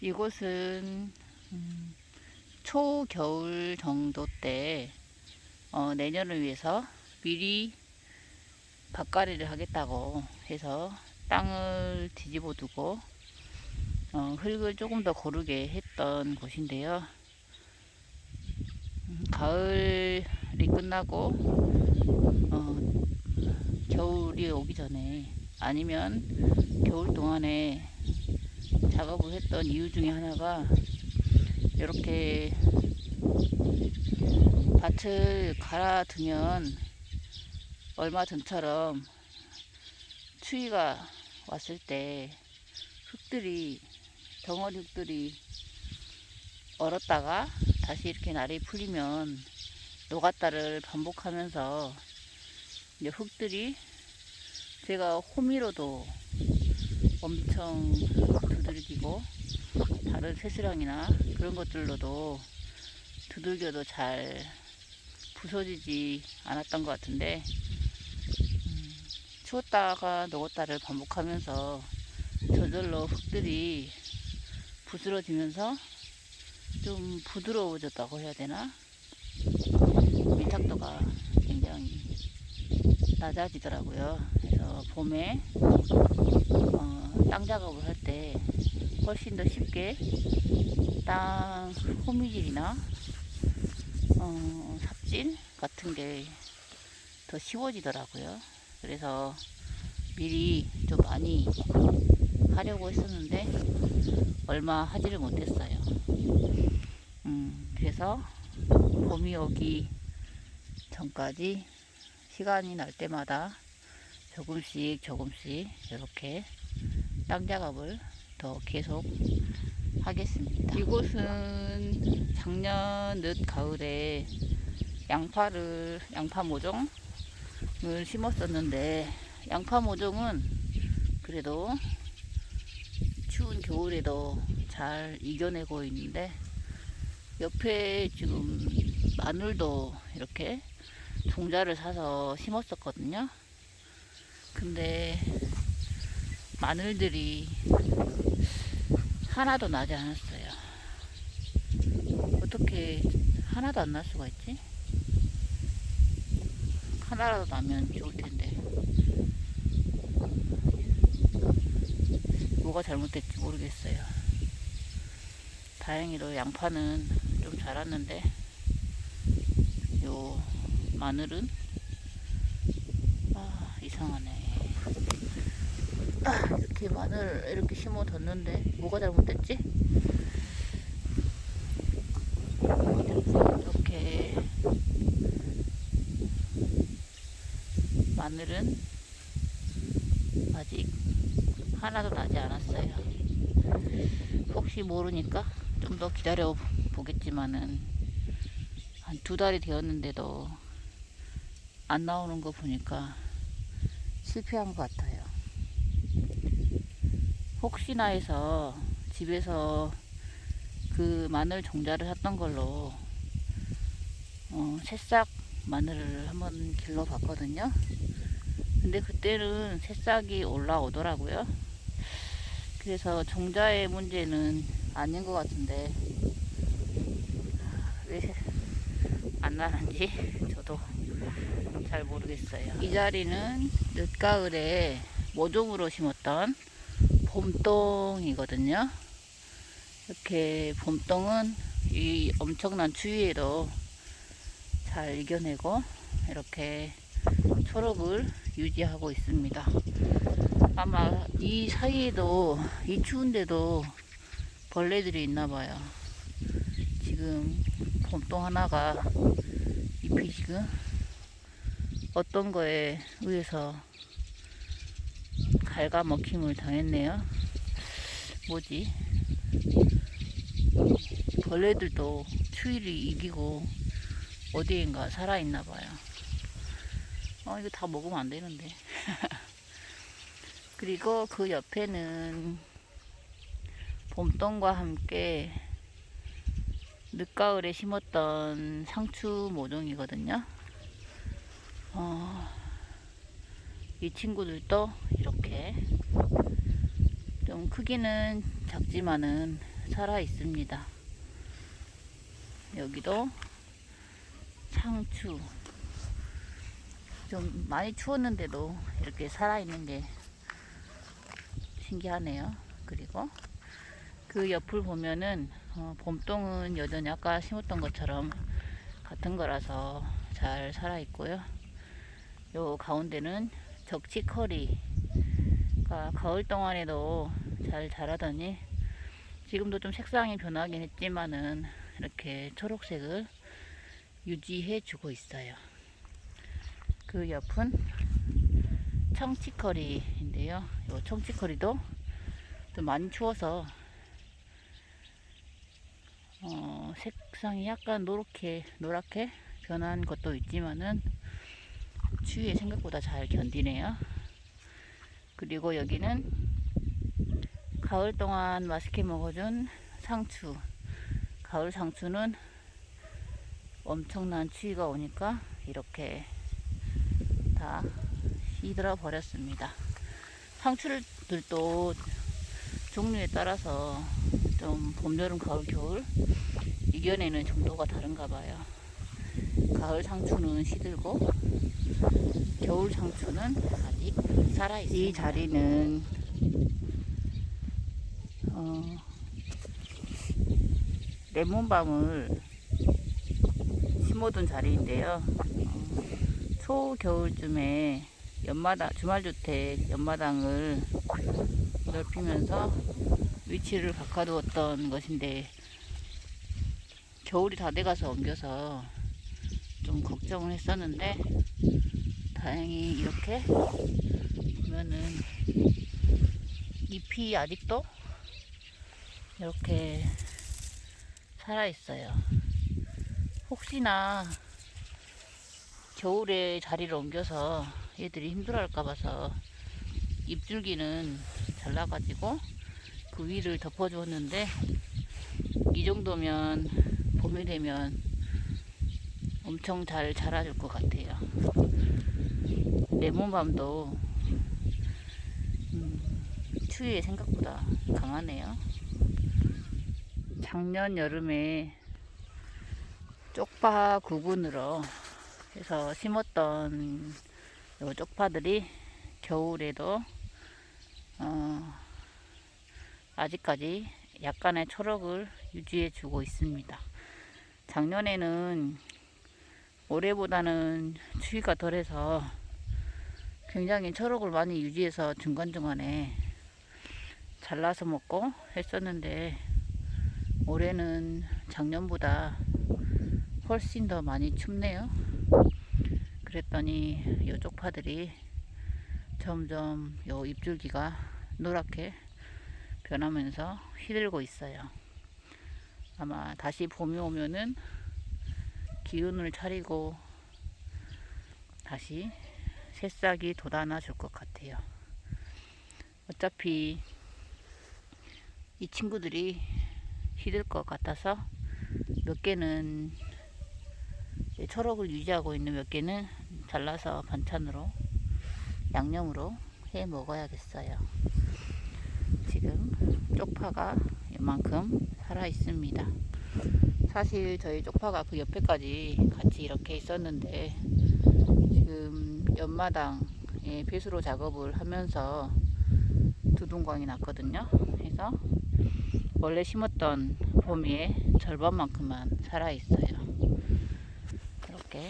이곳은 음, 초겨울 정도 때 어, 내년을 위해서 미리 밭가리를 하겠다고 해서 땅을 뒤집어 두고 어, 흙을 조금 더 고르게 했던 곳인데요. 음, 가을이 끝나고 어, 겨울이 오기 전에 아니면 겨울 동안에 작업을 했던 이유 중에 하나가 이렇게 밭을 갈아두면 얼마 전처럼 추위가 왔을 때 흙들이 덩어리 흙들이 얼었다가 다시 이렇게 날이 풀리면 노갔다를 반복하면서 이제 흙들이 제가 호미로도 엄청 두들기고 다른 새스랑이나 그런 것들로도 두들겨도 잘 부서지지 않았던 것 같은데 음, 추웠다가 녹았다를 반복하면서 저절로 흙들이 부스러지면서 좀 부드러워졌다고 해야 되나 밀착도가 굉장히 낮아지더라고요. 봄에 어, 땅 작업을 할 때 훨씬 더 쉽게 땅 호미질이나 어, 삽질 같은 게 더 쉬워지더라고요. 그래서 미리 좀 많이 하려고 했었는데 얼마 하지를 못했어요. 음, 그래서 봄이 오기 전까지 시간이 날 때마다 조금씩 조금씩 이렇게 땅 작업을 더 계속 하겠습니다. 이곳은 작년 늦 가을에 양파를 양파 모종을 심었었는데 양파 모종은 그래도 추운 겨울에도 잘 이겨내고 있는데 옆에 지금 마늘도 이렇게 종자를 사서 심었었거든요. 근데 마늘들이 하나도 나지 않았어요. 어떻게 하나도 안 날 수가 있지? 하나라도 나면 좋을 텐데. 뭐가 잘못됐지 모르겠어요. 다행히도 양파는 좀 자랐는데, 요 마늘은 아, 이상하네. 아, 이렇게 마늘 이렇게 심어뒀는데 뭐가 잘못됐지? 이렇게 마늘은 아직 하나도 나지 않았어요. 혹시 모르니까 좀 더 기다려 보겠지만은 한 두 달이 되었는데도 안 나오는 거 보니까 실패한 것 같아요. 혹시나 해서 집에서 그 마늘 종자를 샀던 걸로 어, 새싹 마늘을 한번 길러 봤거든요. 근데 그때는 새싹이 올라오더라고요. 그래서 종자의 문제는 아닌 것 같은데 왜 안 나는지 저도 잘 모르겠어요. 이 자리는 늦가을에 모종으로 심었던 봄동이거든요. 이렇게 봄동은 이 엄청난 추위에도 잘 이겨내고 이렇게 초록을 유지하고 있습니다. 아마 이 사이에도 이 추운데도 벌레들이 있나 봐요. 지금 봄동 하나가 잎이 지금 어떤 거에 의해서 갉아먹힘을 당했네요. 뭐지? 벌레들도 추위를 이기고 어디인가 살아있나 봐요. 어, 이거 다 먹으면 안 되는데. 그리고 그 옆에는 봄동과 함께 늦가을에 심었던 상추 모종이거든요. 어, 이 친구들도 이렇게 좀 크기는 작지만은 살아 있습니다. 여기도 상추. 좀 많이 추웠는데도 이렇게 살아있는 게 신기하네요. 그리고 그 옆을 보면은 어, 봄동은 여전히 아까 심었던 것처럼 같은 거라서 잘 살아 있고요. 요 가운데는 적치커리가 가을 동안에도 잘 자라더니 지금도 좀 색상이 변하긴 했지만은 이렇게 초록색을 유지해 주고 있어요. 그 옆은 청치커리인데요. 요 청치커리도 좀 많이 추워서 어, 색상이 약간 노랗게 노랗게 변한 것도 있지만은 추위에 생각보다 잘 견디네요. 그리고 여기는 가을 동안 맛있게 먹어준 상추. 가을 상추는 엄청난 추위가 오니까 이렇게 다 시들어 버렸습니다. 상추들도 종류에 따라서 좀 봄, 여름, 가을, 겨울 이겨내는 정도가 다른가 봐요. 가을 상추는 시들고 겨울 상추는 아직 살아 있습니다. 이 자리는 어, 레몬밤을 심어둔 자리인데요. 어, 초겨울쯤에 연마당 주말주택 연마당을 넓히면서 위치를 바꿔두었던 것인데 겨울이 다 돼가서 옮겨서 좀 걱정을 했었는데 다행히 이렇게 보면은 잎이 아직도 이렇게 살아 있어요. 혹시나 겨울에 자리를 옮겨서 얘들이 힘들어 할까 봐서 잎줄기는 잘라가지고 그 위를 덮어주었는데 이 정도면 봄이 되면 엄청 잘 자라줄 것 같아요. 레몬밤도 음, 추위에 생각보다 강하네요. 작년 여름에 쪽파 구근으로 해서 심었던 요 쪽파들이 겨울에도 어, 아직까지 약간의 초록을 유지해 주고 있습니다. 작년에는 올해보다는 추위가 덜해서 굉장히 초록을 많이 유지해서 중간중간에 잘라서 먹고 했었는데 올해는 작년보다 훨씬 더 많이 춥네요. 그랬더니 요 쪽 파들이 점점 요 잎줄기가 노랗게 변하면서 휘들고 있어요. 아마 다시 봄이 오면은 기운을 차리고 다시 새싹이 돋아나 줄 것 같아요. 어차피 이 친구들이 휘들 것 같아서 몇 개는 초록을 유지하고 있는 몇 개는 잘라서 반찬으로 양념으로 해 먹어야겠어요. 지금 쪽파가 이만큼 살아 있습니다. 사실 저희 쪽파가 그 옆에까지 같이 이렇게 있었는데 지금 연마당에 배수로 작업을 하면서 두둥광이 났거든요. 그래서 원래 심었던 봄이의 절반만큼만 살아 있어요. 이렇게